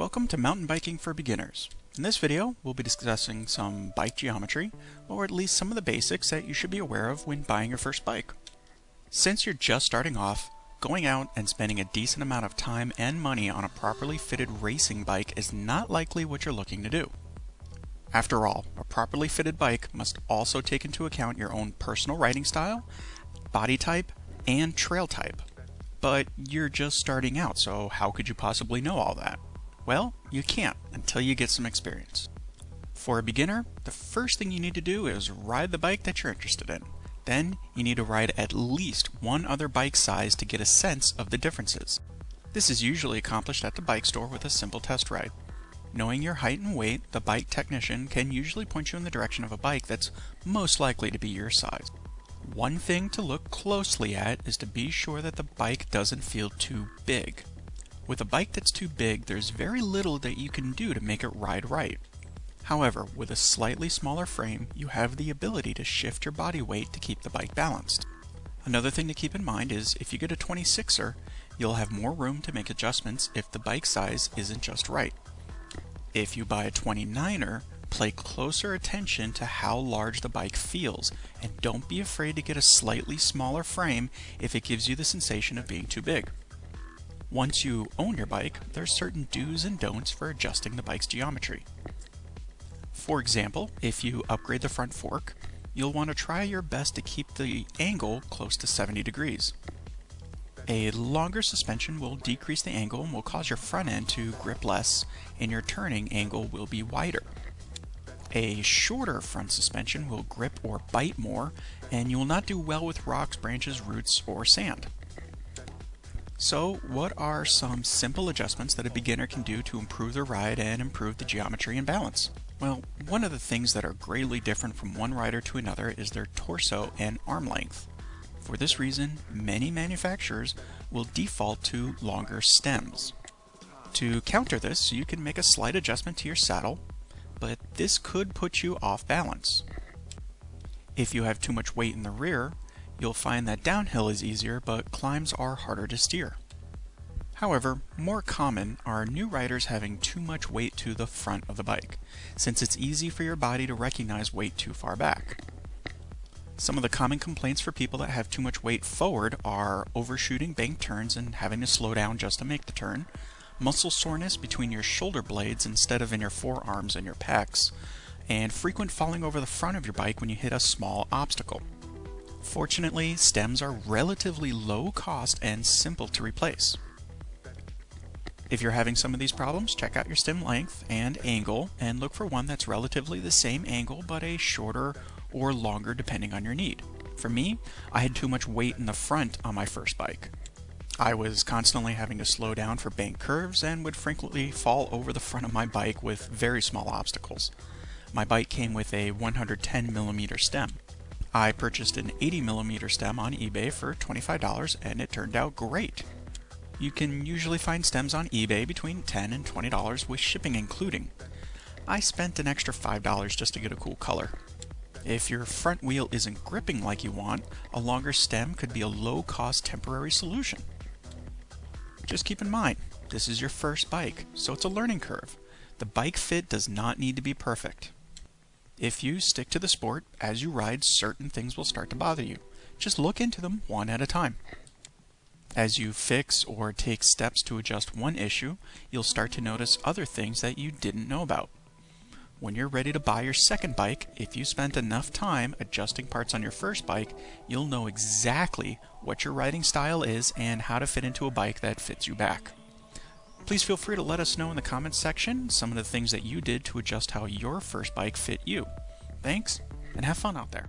Welcome to Mountain Biking for Beginners. In this video, we'll be discussing some bike geometry, or at least some of the basics that you should be aware of when buying your first bike. Since you're just starting off, going out and spending a decent amount of time and money on a properly fitted racing bike is not likely what you're looking to do. After all, a properly fitted bike must also take into account your own personal riding style, body type, and trail type. But you're just starting out, so how could you possibly know all that? Well, you can't until you get some experience. For a beginner, the first thing you need to do is ride the bike that you're interested in. Then, you need to ride at least one other bike size to get a sense of the differences. This is usually accomplished at the bike store with a simple test ride. Knowing your height and weight, the bike technician can usually point you in the direction of a bike that's most likely to be your size. One thing to look closely at is to be sure that the bike doesn't feel too big. With a bike that's too big, there's very little that you can do to make it ride right. However, with a slightly smaller frame, you have the ability to shift your body weight to keep the bike balanced. Another thing to keep in mind is if you get a 26er, you'll have more room to make adjustments if the bike size isn't just right. If you buy a 29er, pay closer attention to how large the bike feels, and don't be afraid to get a slightly smaller frame if it gives you the sensation of being too big. Once you own your bike, there's certain do's and don'ts for adjusting the bike's geometry. For example, if you upgrade the front fork, you'll want to try your best to keep the angle close to 70 degrees. A longer suspension will decrease the angle and will cause your front end to grip less, and your turning angle will be wider. A shorter front suspension will grip or bite more, and you will not do well with rocks, branches, roots, or sand. So what are some simple adjustments that a beginner can do to improve their ride and improve the geometry and balance? Well, one of the things that are greatly different from one rider to another is their torso and arm length. For this reason, many manufacturers will default to longer stems. To counter this, you can make a slight adjustment to your saddle, but this could put you off balance. If you have too much weight in the rear, You'll find that downhill is easier, but climbs are harder to steer. However, more common are new riders having too much weight to the front of the bike, since it's easy for your body to recognize weight too far back. Some of the common complaints for people that have too much weight forward are overshooting bank turns and having to slow down just to make the turn, muscle soreness between your shoulder blades instead of in your forearms and your pecs, and frequent falling over the front of your bike when you hit a small obstacle. Fortunately, stems are relatively low cost and simple to replace. If you're having some of these problems, check out your stem length and angle and look for one that's relatively the same angle but a shorter or longer depending on your need. For me, I had too much weight in the front on my first bike. I was constantly having to slow down for bank curves and would frequently fall over the front of my bike with very small obstacles. My bike came with a 110mm stem. I purchased an 80mm stem on eBay for $25 and it turned out great. You can usually find stems on eBay between 10 and $20 with shipping including. I spent an extra $5 just to get a cool color. If your front wheel isn't gripping like you want, a longer stem could be a low-cost temporary solution. Just keep in mind, this is your first bike, so it's a learning curve. The bike fit does not need to be perfect. If you stick to the sport, as you ride, certain things will start to bother you. Just look into them one at a time. As you fix or take steps to adjust one issue, you'll start to notice other things that you didn't know about. When you're ready to buy your second bike, if you spent enough time adjusting parts on your first bike, you'll know exactly what your riding style is and how to fit into a bike that fits you back. Please feel free to let us know in the comments section some of the things that you did to adjust how your first bike fit you. Thanks, and have fun out there.